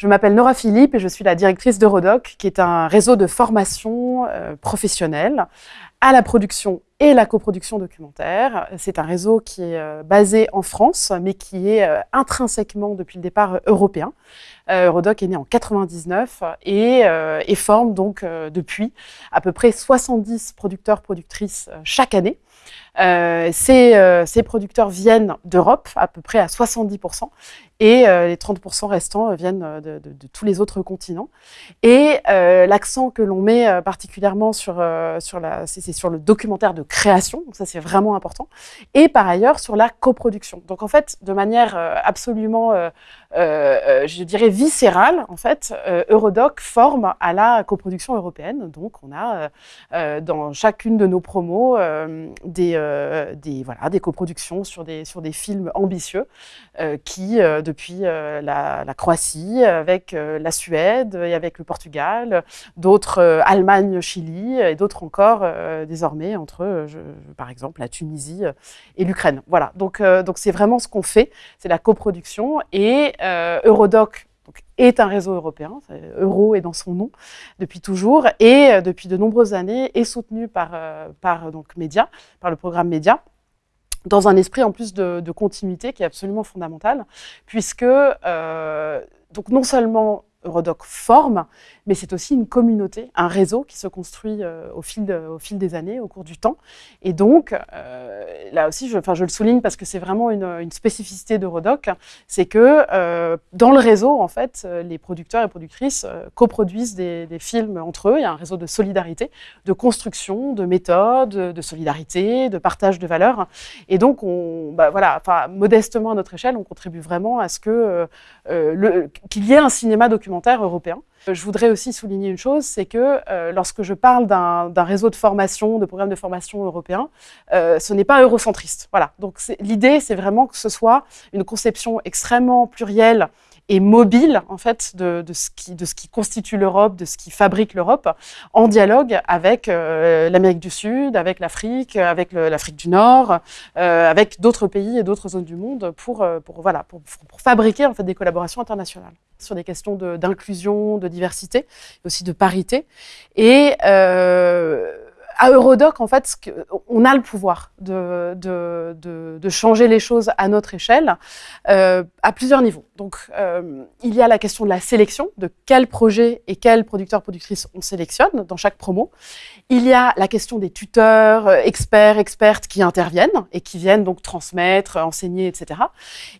Je m'appelle Nora Philippe et je suis la directrice d'Eurodoc, qui est un réseau de formation euh, professionnelle à la production et la coproduction documentaire. C'est un réseau qui est euh, basé en France, mais qui est euh, intrinsèquement, depuis le départ, européen. Eurodoc est né en 99 et, forme donc depuis à peu près 70 producteurs, productrices chaque année. Euh, ces, euh, ces, producteurs viennent d'Europe, à peu près à 70%, et euh, les 30% restants viennent de, tous les autres continents. Et l'accent que l'on met particulièrement sur, sur, la, sur le documentaire de création, donc ça c'est vraiment important, et par ailleurs sur la coproduction. Donc en fait, de manière absolument, je dirais, viscérale, en fait, Eurodoc forme à la coproduction européenne. Donc on a dans chacune de nos promos des euh, des, voilà, des coproductions sur des, sur des films ambitieux euh, qui, euh, depuis la, Croatie, avec la Suède et avec le Portugal, d'autres Allemagne, Chili et d'autres encore désormais entre, par exemple, la Tunisie et l'Ukraine. Voilà, donc c'est vraiment ce qu'on fait, c'est la coproduction. Et Eurodoc est un réseau européen, Euro est dans son nom depuis toujours, et euh, depuis de nombreuses années est soutenu par, euh, par donc, Média, par le programme Média, dans un esprit en plus de, continuité qui est absolument fondamental, puisque euh, donc non seulement Eurodoc forme, mais c'est aussi une communauté, un réseau qui se construit euh, au, fil des années, au cours du temps. Et donc, euh, là aussi, je, je le souligne parce que c'est vraiment une, une spécificité d'Eurodoc, c'est que euh, dans le réseau, en fait, les producteurs et productrices coproduisent des, des, films entre eux. Il y a un réseau de solidarité, de construction, de méthode, de solidarité, de partage de valeurs. Et donc, on, bah, voilà, modestement à notre échelle, on contribue vraiment à ce que qu'il y ait un cinéma documentaire européen. Je voudrais aussi souligner une chose, c'est que euh, lorsque je parle d'un réseau de formation, de programmes de formation européens, euh, ce n'est pas eurocentriste. Voilà. Donc l'idée, c'est vraiment que ce soit une conception extrêmement plurielle et mobile en fait de, de, ce, qui, de ce qui constitue l'Europe, de ce qui fabrique l'Europe, en dialogue avec euh, l'Amérique du Sud, avec l'Afrique, avec l'Afrique du Nord, euh, avec d'autres pays et d'autres zones du monde pour, euh, pour, voilà, pour, pour, fabriquer en fait des collaborations internationales sur des questions d'inclusion, de, de, diversité, aussi de parité. Et euh, à Eurodoc, en fait, on a le pouvoir de, de, de, de changer les choses à notre échelle euh, à plusieurs niveaux. Donc, euh, il y a la question de la sélection, de quels projets et quels producteurs, productrices on sélectionne dans chaque promo. Il y a la question des tuteurs, euh, experts, expertes qui interviennent et qui viennent donc transmettre, enseigner, etc.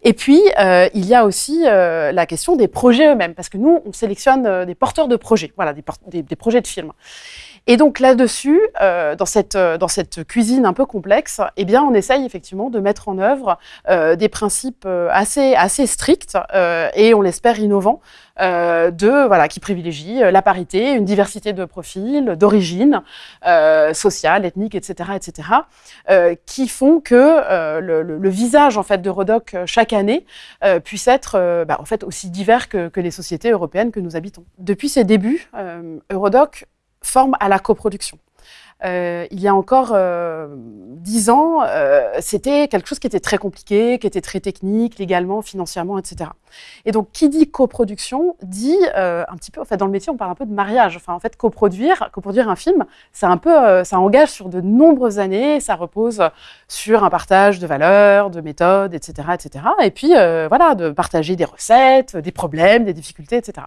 Et puis, euh, il y a aussi euh, la question des projets eux-mêmes, parce que nous, on sélectionne euh, des porteurs de projets, voilà, des, des, des projets de films. Et donc là-dessus, euh, dans, cette, euh, dans cette cuisine un peu complexe, eh bien, on essaye effectivement de mettre en œuvre euh, des principes assez, assez stricts et on l'espère innovants de voilà qui privilégient la parité, une diversité de profils, d'origine sociale, ethnique, etc., etc., qui font que le, visage en fait de chaque année puisse être bah, en fait aussi divers que les sociétés européennes que nous habitons. Depuis ses débuts, Eurodoc forme à la coproduction. Euh, il y a encore euh, dix ans, euh, c'était quelque chose qui était très compliqué, qui était très technique, légalement, financièrement, etc. Et donc, qui dit coproduction dit un petit peu, en fait, dans le métier, on parle un peu de mariage. Enfin, en fait, coproduire, coproduire un film, c'est un peu, ça engage sur de nombreuses années, ça repose sur un partage de valeurs, de méthodes, etc., etc. Et puis, voilà, de partager des recettes, des problèmes, des difficultés, etc.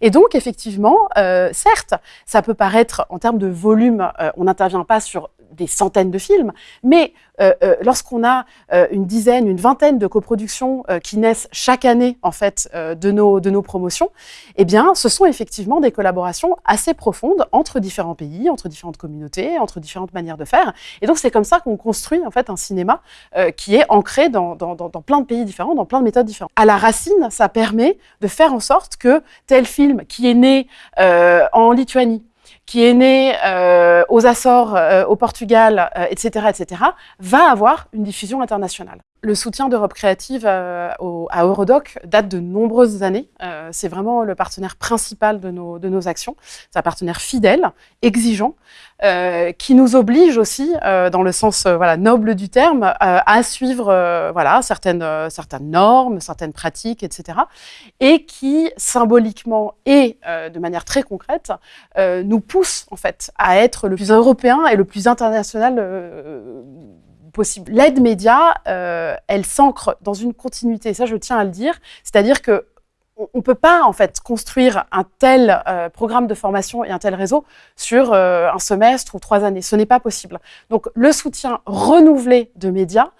Et donc, effectivement, certes, ça peut paraître en termes de volume, on n'intervient pas sur des centaines de films, mais euh, euh, lorsqu'on a euh, une dizaine, une vingtaine de coproductions qui naissent chaque année en fait de nos de nos promotions, eh bien, ce sont effectivement des collaborations assez profondes entre différents pays, entre différentes communautés, entre différentes manières de faire. Et donc, c'est comme ça qu'on construit en fait un cinéma qui est ancré dans, dans, dans, dans plein de pays différents, dans plein de méthodes différentes. À la racine, ça permet de faire en sorte que tel film qui est né en Lituanie qui est né euh, aux Açores, euh, au Portugal, euh, etc., etc., va avoir une diffusion internationale. Le soutien d'Europe Créative euh, à Eurodoc date de nombreuses années. Euh, c'est vraiment le partenaire principal de nos, actions. C'est un partenaire fidèle, exigeant, euh, qui nous oblige aussi, dans le sens noble du terme, à suivre certaines, certaines normes, certaines pratiques, etc. Et qui, symboliquement et de manière très concrète, nous pousse en fait à être le plus européen et le plus international L'aide média, euh, elle s'ancre dans une continuité, ça je tiens à le dire, c'est-à-dire que on ne peut pas en fait construire un tel euh, programme de formation et un tel réseau sur euh, un semestre ou trois années. Ce n'est pas possible. Donc le soutien renouvelé de médias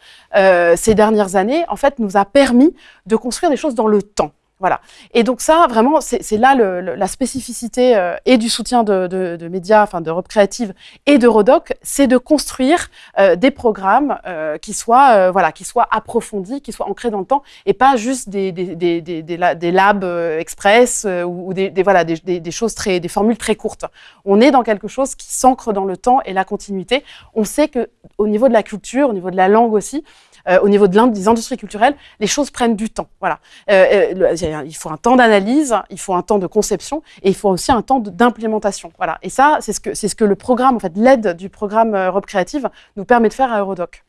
ces dernières années, en fait, nous a permis de construire des choses dans le temps. Voilà. Et donc ça, vraiment, c'est là le, la spécificité euh, et du soutien de, de, de médias, enfin d'Europe Créative et d'Eurodoc, c'est de construire euh, des programmes euh, qui soient, voilà, qui soient approfondis, qui soient ancrés dans le temps, et pas juste des, des, des, des, des labs express ou, des, voilà, des, des, choses très, des formules très courtes. On est dans quelque chose qui s'ancre dans le temps et la continuité. On sait que au niveau de la culture, au niveau de la langue aussi, euh, au niveau de des industries culturelles, les choses prennent du temps. Voilà. Euh, euh il faut un temps d'analyse, il faut un temps de conception et il faut aussi un temps d'implémentation. Voilà. Et ça, c'est ce que ce que le programme, en fait, l'aide du programme Europe Créative nous permet de faire à Eurodoc.